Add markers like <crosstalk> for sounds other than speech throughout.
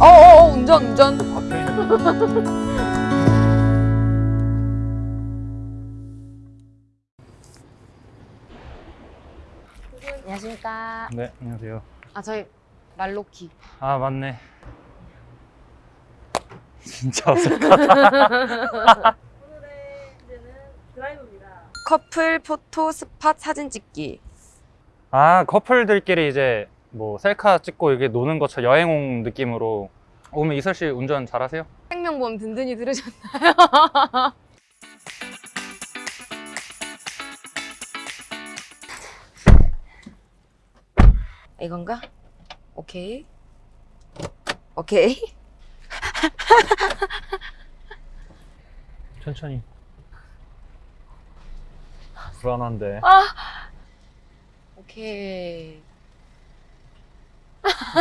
어어어 운전 운전. 앞에 안녕하십니까. 네 안녕하세요. 아 저희 말로키. 아 맞네. <laughs> 진짜 어색하다. <laughs> 오늘의 주제는 드라이브입니다. 커플 포토 스팟 사진 찍기. 아 커플들끼리 이제 뭐 셀카 찍고 이게 노는 것처럼 여행 온 느낌으로 오면 이설 씨 운전 잘하세요? 생명보험 든든히 들으셨나요? <laughs> 이건가? 오케이 오케이 <laughs> 천천히 불안한데 오케이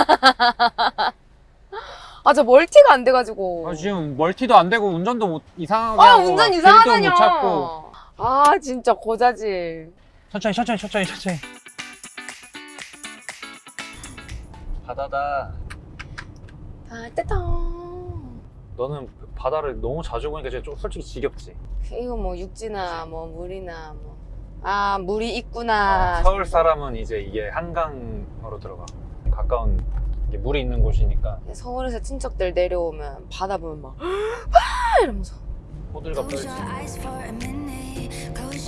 <laughs> 아 저 멀티가 안 돼가지고. 아, 지금 멀티도 안 되고 운전도 못, 이상하게 아 하고 운전 이상하다뇨. 못 찾고. 아 진짜 고자질. 천천히 천천히 천천히 천천히. 바다다. 아 떼다. 너는 바다를 너무 자주 보니까 좀 솔직히 지겹지? 이거 뭐 육지나 뭐 물이나 뭐. 아 물이 있구나. 어, 서울 사람은 이제 이게 한강으로 들어가 가까운 물이 있는 곳이니까 서울에서 친척들 내려오면 바다 보면 막 이러면서 호들갑 떨지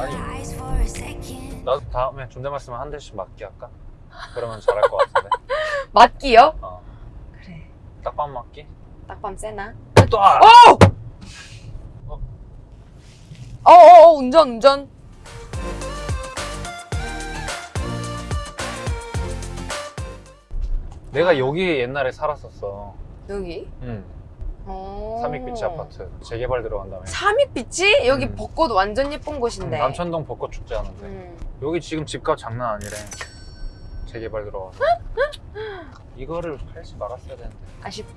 아니. 나도 다음에 존댓말 쓰면 한 대씩 맞게 할까? 그러면 잘할 것 같은데 <laughs> 맞기요? 어. 그래 딱밤 맞기? 딱밤 세나? 또 아! 어! 어어어 운전 운전 내가 여기 옛날에 살았었어. 여기? 응. 어. 삼익비치 아파트. 재개발 들어간 다음에 삼익비치? 여기 음. 벚꽃 완전 예쁜 곳인데. 남천동 벚꽃 축제 하는데. 음. 여기 지금 집값 장난 아니래. 재개발 들어가서. 이거를 팔지 말았어야 되는데. 아쉽을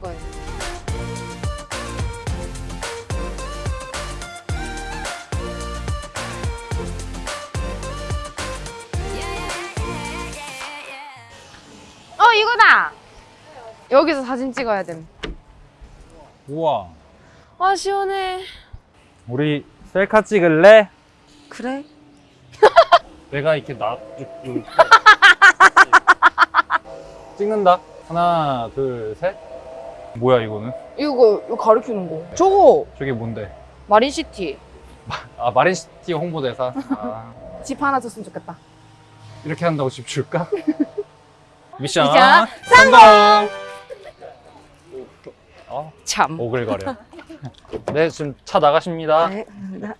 이거다! 여기서 사진 찍어야 됨. 우와 아 시원해. 우리 셀카 찍을래? 그래? <laughs> 내가 이렇게 나 <laughs> 찍는다 하나 둘 셋 뭐야 이거는? 이거 이거 가르치는 거. 저거 저게 뭔데? 마린시티. 아 마린시티 홍보대사 아, <laughs> 집 하나 줬으면 좋겠다. 이렇게 한다고 집 줄까? 미션, 미션 성공! 어, 참. 오글거려 네 지금 차 나가십니다 네, 감사합니다.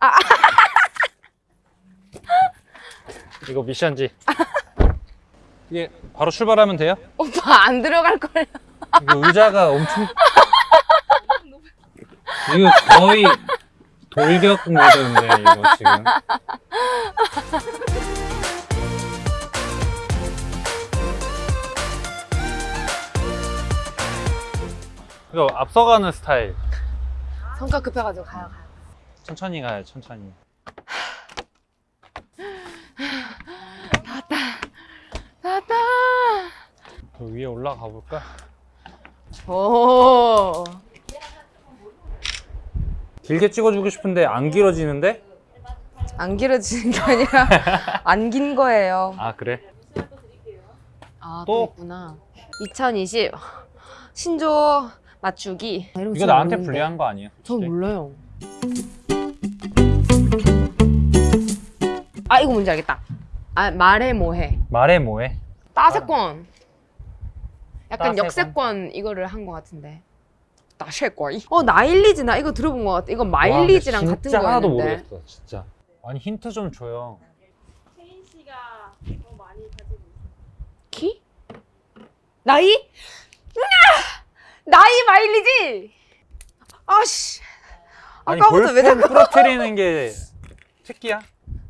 <laughs> 이거 미션지 이게 바로 출발하면 돼요? 오빠 안 들어갈 걸. 이거 의자가 엄청 <laughs> 이거 거의 돌격 모드인데 이거 지금 이거 앞서가는 스타일 성격 급해가지고 가요 가요. 천천히 가요 천천히 나다. 저 위에 올라가 볼까? 오. 길게 찍어주고 싶은데 안 길어지는데? 안 길어지는 게 아니라 <laughs> 안 긴 거예요. 아 그래? 아, 또? 또 있구나. 2020 신조 맞추기. 이런 이거 거 나한테 모르는데. 불리한 거 아니에요? 저 몰라요. 아 이거 뭔지 알겠다. 아 말해 뭐해. 말해 뭐해? 따세권. 약간 따세권? 역세권 이거를 한것 같은데. 따세권. 어 나일리지 나 이거 들어본 것 같아. 이거 마일리지랑 같은 진짜 하나도 거였는데. 모르겠어 진짜 아니 힌트 좀 줘요 세인 씨가 더 많이 가지고 있어요. 키? 나이? 나이 마일리지. 아씨. 아까부터 왜 자꾸 부러뜨리는 게 특기야?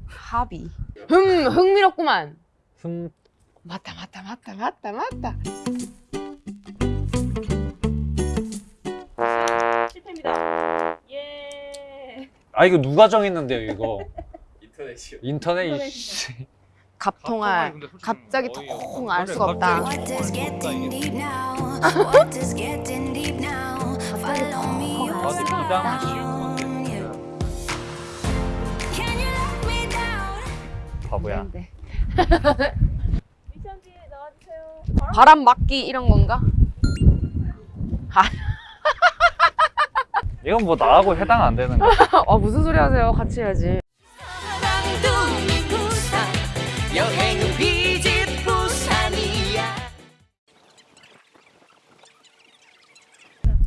합이. 흠 흥미롭구만. 흠 맞다 맞다 맞다 맞다 맞다. 실패입니다. 예. 아 이거 누가 정했는데요 이거 인터넷이요. 인터넷 인터넷이요. 이씨 갑통알 갑자기 통알 수가 없다. 바보야 네. 미션 뒤에 나와주세요. 바람 막기 이런 건가? 이건 뭐 나하고 해당 안 되는 거야 아 무슨 소리 하세요? 같이 해야지.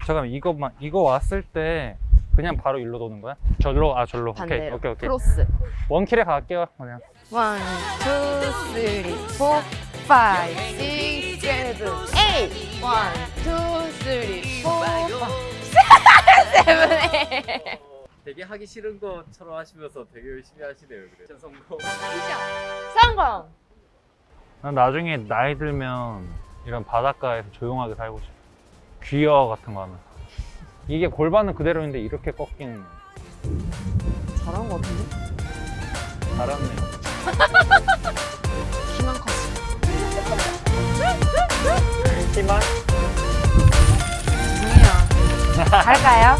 잠깐만 이거만 이거 왔을 때 그냥 바로 일로 도는 거야? 절로 아 절로 오케이 반대로. 오케이 오케이 크로스. 원킬에 갈게요 그냥 one, two, three, four, five, six, seven, eight. one, two, three, four, five, <laughs> seven, eight. 되게 하기 싫은 것처럼 하시면서 되게 열심히 하시네요. 그래. 미션 성공. 성공. 난 나중에 나이 들면 이런 바닷가에서 조용하게 살고 싶어 귀여 같은 거 하면 이게 골반은 그대로인데 이렇게 꺾이는. 잘한 거 같은데? 잘하네요 키만 컸어. 키만 중이야. 갈까요?